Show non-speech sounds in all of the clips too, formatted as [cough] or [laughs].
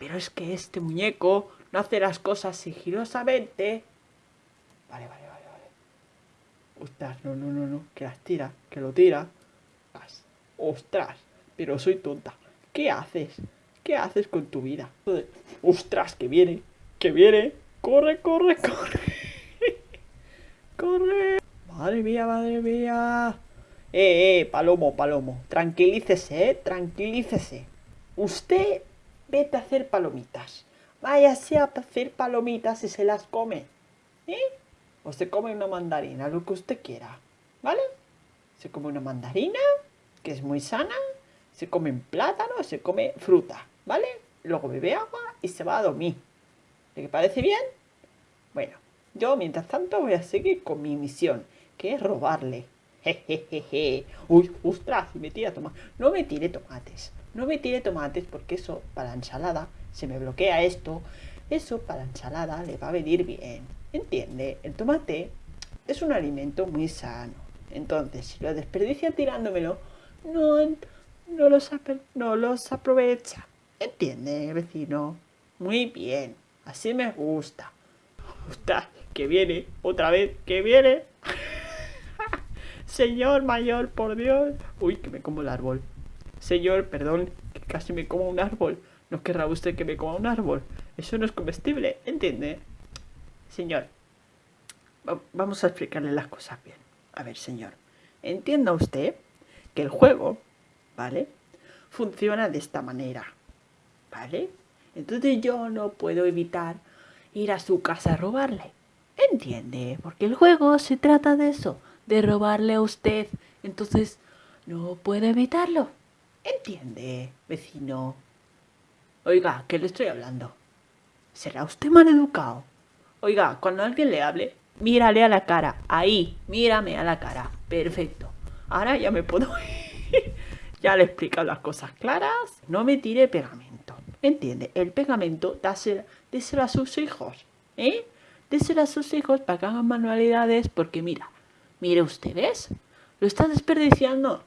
Pero es que este muñeco no hace las cosas sigilosamente. Vale, vale, vale, vale. Ostras, no, no, no, no. Que las tira, que lo tira. Ostras, pero soy tonta. ¿Qué haces? ¿Qué haces con tu vida? Ostras, que viene, que viene. Corre, corre, corre. [laughs] corre. Madre mía, madre mía. Eh, eh, Palomo, Palomo. Tranquilícese, eh, tranquilícese. Usted vete a hacer palomitas. Váyase a hacer palomitas y se las come. ¿Eh? O se come una mandarina, lo que usted quiera. ¿Vale? Se come una mandarina, que es muy sana. Se come un plátano, se come fruta. ¿Vale? Luego bebe agua y se va a dormir. ¿Le parece bien? Bueno, yo mientras tanto voy a seguir con mi misión, que es robarle. [laughs] Jejejeje. Uy, ostras, me tira tomates. No me tire tomates. No me tire tomates porque eso para la ensalada se me bloquea esto. Eso para la ensalada le va a venir bien. ¿Entiende? El tomate es un alimento muy sano. Entonces, si lo desperdicia tirándomelo, no, no, los, no los aprovecha. ¿Entiende, vecino? Muy bien. Así me gusta. Gusta que viene, otra vez, que viene. [laughs] Señor mayor, por Dios. Uy, que me como el árbol. Señor, perdón, que casi me como un árbol. ¿No querrá usted que me coma un árbol? Eso no es comestible, ¿entiende? Señor, vamos a explicarle las cosas bien. A ver, señor, entienda usted que el juego, ¿vale? Funciona de esta manera, ¿vale? Entonces yo no puedo evitar ir a su casa a robarle. ¿Entiende? Porque el juego se trata de eso de robarle a usted. Entonces, no puede evitarlo. ¿Entiende, vecino? Oiga, ¿qué le estoy hablando? ¿Será usted mal educado? Oiga, cuando alguien le hable, mírale a la cara. Ahí, mírame a la cara. Perfecto. Ahora ya me puedo [laughs] ya le he explicado las cosas claras. No me tire pegamento. ¿Entiende? El pegamento dáselo, déselo a sus hijos. ¿Eh? Déselo a sus hijos para que hagan manualidades porque mira, Mire usted, ¿ves? Lo está desperdiciando.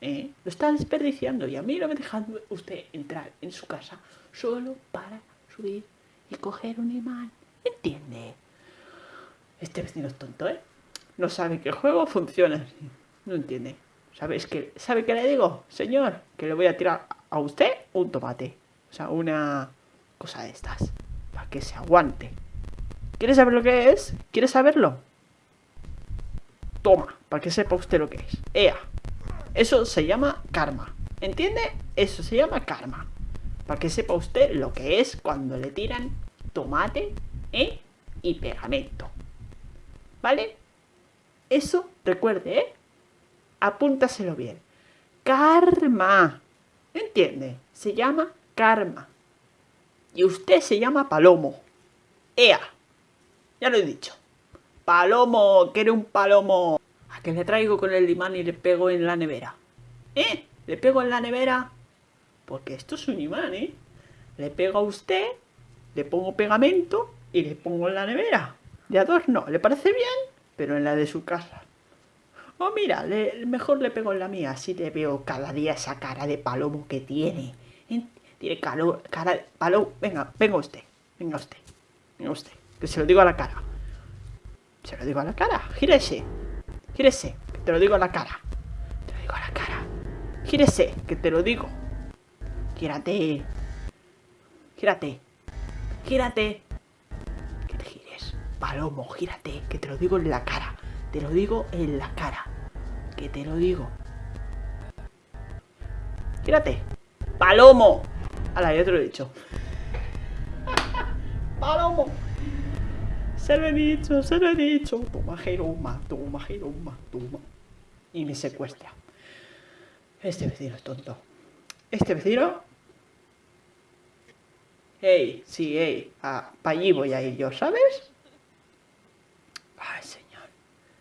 ¿Eh? Lo está desperdiciando. Y a mí no me deja usted entrar en su casa solo para subir y coger un imán. ¿Entiende? Este vecino es tonto, ¿eh? No sabe que el juego funciona así. No entiende. ¿Sabes qué? ¿Sabe qué le digo? Señor, que le voy a tirar a usted un tomate. O sea, una cosa de estas. Para que se aguante. ¿Quiere saber lo que es? ¿Quiere saberlo? Toma, para que sepa usted lo que es. Ea. Eso se llama karma. ¿Entiende? Eso se llama karma. Para que sepa usted lo que es cuando le tiran tomate ¿eh? y pegamento. ¿Vale? Eso, recuerde, ¿eh? Apúntaselo bien. Karma. ¿Entiende? Se llama karma. Y usted se llama Palomo. Ea. Ya lo he dicho. Palomo, quiere un palomo. ¿A que le traigo con el imán y le pego en la nevera? ¿Eh? ¿Le pego en la nevera? Porque esto es un imán, ¿eh? Le pego a usted, le pongo pegamento y le pongo en la nevera. De adorno, ¿le parece bien? Pero en la de su casa. Oh, mira, mejor le pego en la mía, así le veo cada día esa cara de palomo que tiene. ¿Eh? Tiene cara de palomo. Venga, venga usted, venga usted, venga usted, que se lo digo a la cara. Se lo digo a la cara. Gírese. Gírese. Que te lo digo a la cara. Te lo digo a la cara. Gírese. Que te lo digo. Gírate. Gírate. Gírate. Que te gires. Palomo, gírate. Que te lo digo en la cara. Te lo digo en la cara. Que te lo digo. Gírate. Palomo. Hala, ya te lo he dicho. [laughs] Palomo. Se lo he dicho, se lo he dicho. Toma, Jeroma, toma, Jeroma, toma. Y me secuestra. Este vecino es tonto. Este vecino... Ey, sí, ey. Ah, allí voy a ir yo, ¿sabes? Ay, señor.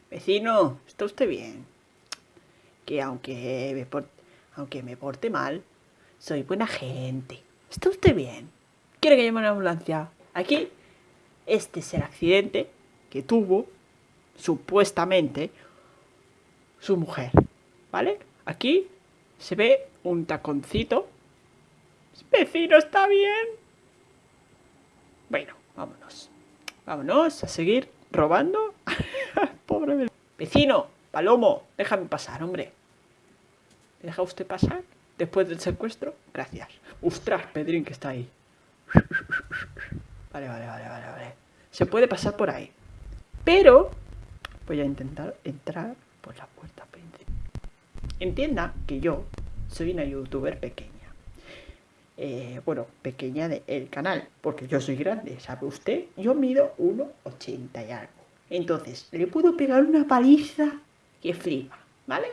Vecino, ¿está usted bien? Que aunque me, porte, aunque me porte mal, soy buena gente. ¿Está usted bien? ¿Quiere que llame una ambulancia? Aquí este es el accidente que tuvo, supuestamente, su mujer. ¿Vale? Aquí se ve un taconcito. Vecino, ¿está bien? Bueno, vámonos. Vámonos a seguir robando. [laughs] Pobre vecino, Palomo, déjame pasar, hombre. ¿Me deja usted pasar? Después del secuestro, gracias. Ostras, Pedrín que está ahí. Vale, vale, vale, vale, vale. Se puede pasar por ahí. Pero voy a intentar entrar por la puerta principal. Entienda que yo soy una youtuber pequeña. Eh, bueno, pequeña del canal, porque yo soy grande, ¿sabe usted? Yo mido 1,80 y algo. Entonces, le puedo pegar una paliza que flipa, ¿vale?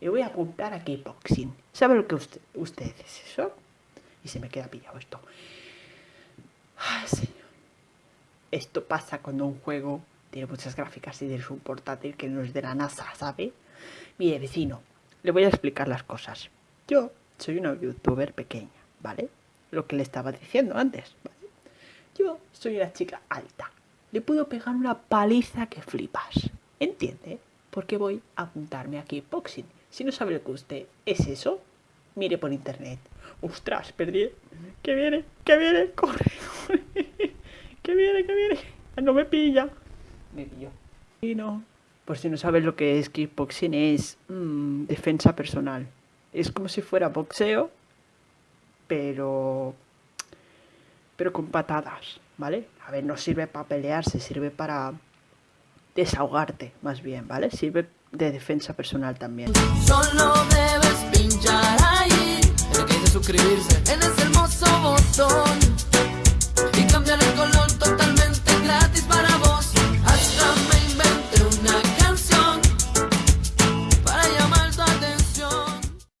Le voy a apuntar a kickboxing. ¿Sabe lo que usted, es eso? Y se me queda pillado esto. Esto pasa cuando un juego tiene muchas gráficas y tienes un portátil que no es de la NASA, ¿sabe? Mire, vecino, le voy a explicar las cosas. Yo soy una youtuber pequeña ¿vale? Lo que le estaba diciendo antes, ¿vale? Yo soy una chica alta. Le puedo pegar una paliza que flipas. ¿Entiende? Porque voy a apuntarme aquí boxing. Si no sabe lo que usted es eso, mire por internet. ¡Ostras! Perdí. ¡Que viene! ¡Que viene! ¡Corre! que viene, que viene. Ah, no me pilla. Me pilló. Y no. Por si no sabes lo que es kickboxing, es mm, defensa personal. Es como si fuera boxeo, pero. pero con patadas, ¿vale? A ver, no sirve para pelearse, sirve para desahogarte, más bien, ¿vale? Sirve de defensa personal también. Solo debes pinchar ahí. Lo que suscribirse.